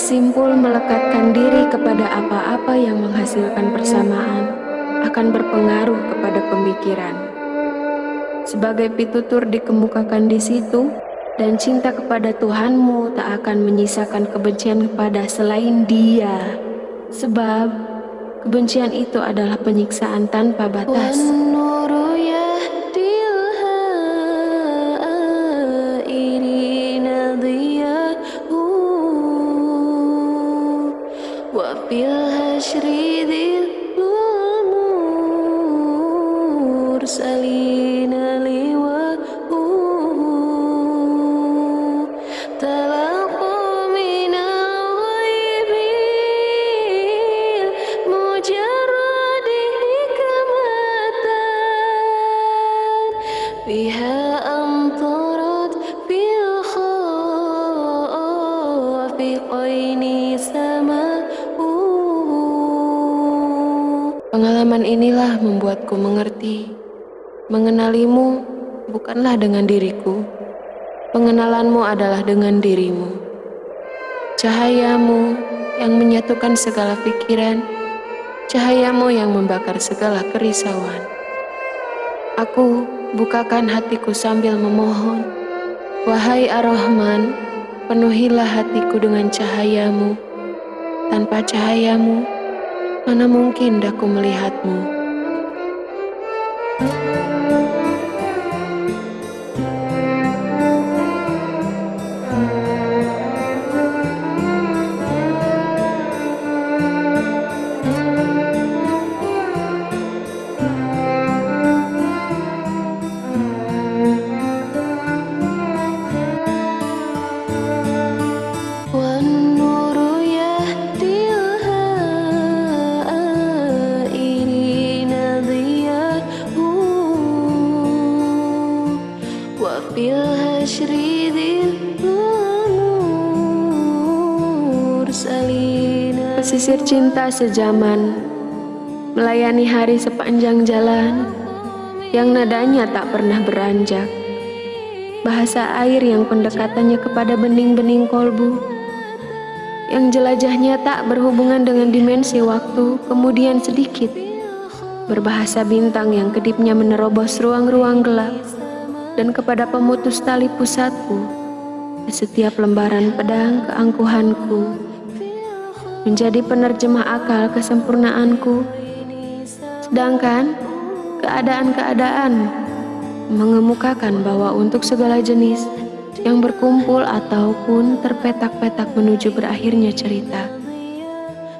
Simpul melekatkan diri kepada apa-apa yang menghasilkan persamaan akan berpengaruh kepada pemikiran. Sebagai pitutur dikemukakan di situ, dan cinta kepada Tuhanmu tak akan menyisakan kebencian kepada selain dia. Sebab, kebencian itu adalah penyiksaan tanpa batas. Tuhanmu المرسلين لواء تلقى من الغيب المجرد حكمة بها أمطرت في الخافقين سماء Pengalaman inilah membuatku mengerti. Mengenalimu bukanlah dengan diriku. Pengenalanmu adalah dengan dirimu. Cahayamu yang menyatukan segala pikiran, cahayamu yang membakar segala kerisauan. Aku bukakan hatiku sambil memohon, Wahai Ar-Rahman, penuhilah hatiku dengan cahayamu. Tanpa cahayamu, Mana mungkin daku melihatmu? Música Pesisir cinta sejaman Melayani hari sepanjang jalan Yang nadanya tak pernah beranjak. Bahasa air yang pendekatannya kepada bening-bening kolbu Yang jelajahnya tak berhubungan dengan dimensi waktu Kemudian sedikit Berbahasa bintang yang kedipnya menerobos ruang-ruang gelap Dan kepada pemutus tali pusatku setiap lembaran pedang keangkuhanku menjadi penerjemah akal kesempurnaanku, sedangkan keadaan-keadaan mengemukakan bahwa untuk segala jenis yang berkumpul ataupun terpetak-petak menuju berakhirnya cerita,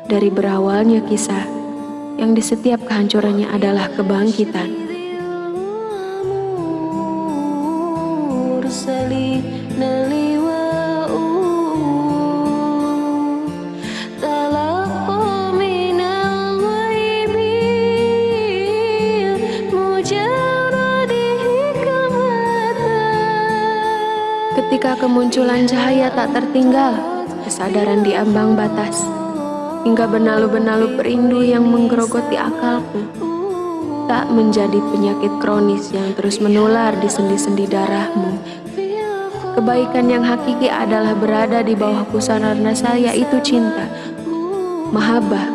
dari berawalnya kisah yang di setiap kehancurannya adalah kebangkitan. Ketika kemunculan cahaya tak tertinggal, kesadaran di ambang batas, hingga benalu-benalu perindu yang menggerogoti akalku, tak menjadi penyakit kronis yang terus menular di sendi-sendi darahmu. Kebaikan yang hakiki adalah berada di bawah pusara saya itu cinta. Mahabah,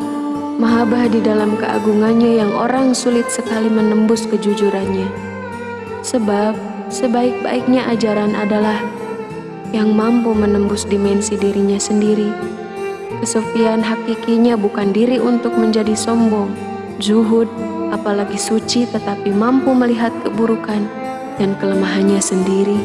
mahabah di dalam keagungannya yang orang sulit sekali menembus kejujurannya. Sebab sebaik-baiknya ajaran adalah yang mampu menembus dimensi dirinya sendiri. Kesufian hakikinya bukan diri untuk menjadi sombong, zuhud, apalagi suci tetapi mampu melihat keburukan dan kelemahannya sendiri.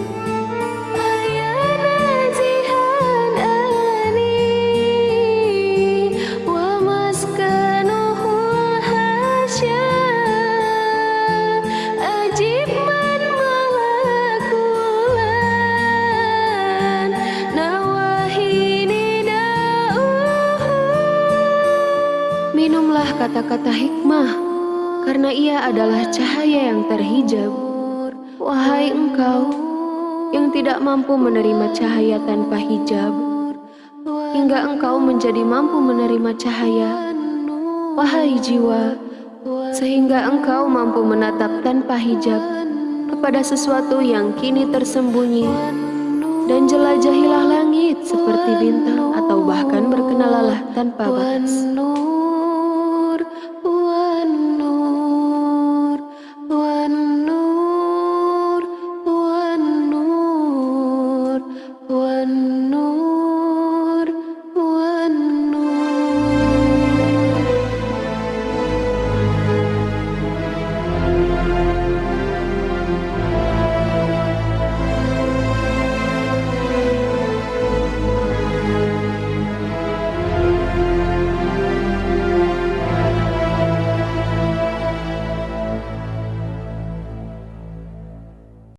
Kata-kata hikmah, karena ia adalah cahaya yang terhijab. Wahai engkau yang tidak mampu menerima cahaya tanpa hijab, hingga engkau menjadi mampu menerima cahaya. Wahai jiwa, sehingga engkau mampu menatap tanpa hijab kepada sesuatu yang kini tersembunyi dan jelajahilah langit seperti bintang atau bahkan berkenalah tanpa batas.